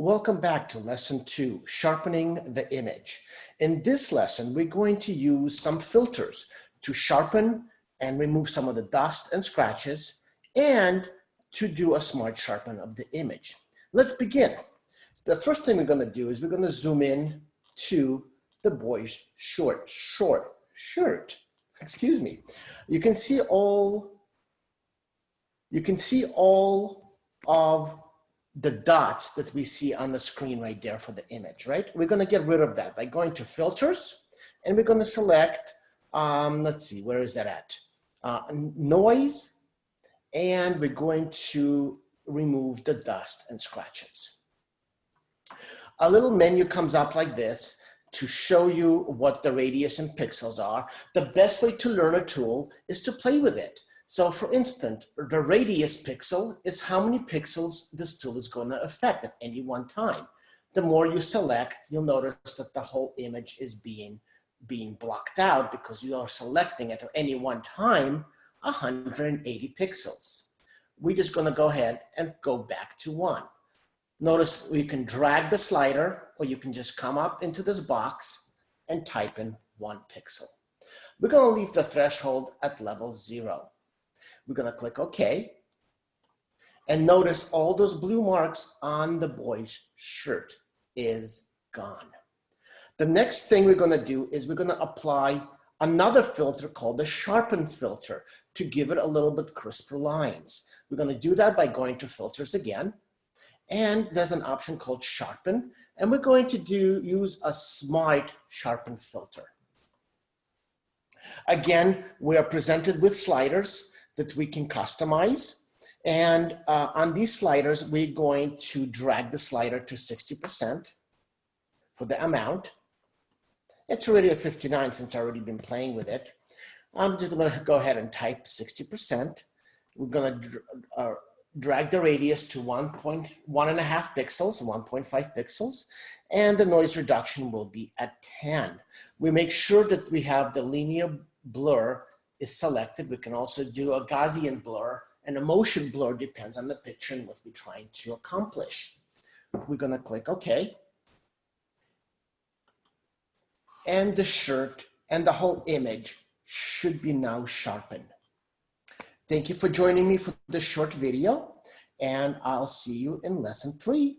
Welcome back to lesson two, sharpening the image. In this lesson, we're going to use some filters to sharpen and remove some of the dust and scratches and to do a smart sharpen of the image. Let's begin. The first thing we're gonna do is we're gonna zoom in to the boy's short, short shirt. Excuse me. You can see all, you can see all of the dots that we see on the screen right there for the image, right? We're gonna get rid of that by going to filters and we're gonna select, um, let's see, where is that at? Uh, noise, and we're going to remove the dust and scratches. A little menu comes up like this to show you what the radius and pixels are. The best way to learn a tool is to play with it. So for instance, the radius pixel is how many pixels this tool is going to affect at any one time. The more you select, you'll notice that the whole image is being, being blocked out because you are selecting at any one time 180 pixels. We're just going to go ahead and go back to one. Notice you can drag the slider or you can just come up into this box and type in one pixel. We're going to leave the threshold at level zero. We're gonna click OK. And notice all those blue marks on the boy's shirt is gone. The next thing we're gonna do is we're gonna apply another filter called the sharpen filter to give it a little bit crisper lines. We're gonna do that by going to filters again. And there's an option called sharpen. And we're going to do use a smart sharpen filter. Again, we are presented with sliders that we can customize. And uh, on these sliders, we're going to drag the slider to 60% for the amount. It's already a 59 since I've already been playing with it. I'm just gonna go ahead and type 60%. We're gonna uh, drag the radius to 1.1 and a half pixels, 1.5 pixels, and the noise reduction will be at 10. We make sure that we have the linear blur is selected. We can also do a Gaussian blur and a motion blur depends on the picture and what we're trying to accomplish. We're gonna click OK. And the shirt and the whole image should be now sharpened. Thank you for joining me for this short video and I'll see you in lesson three.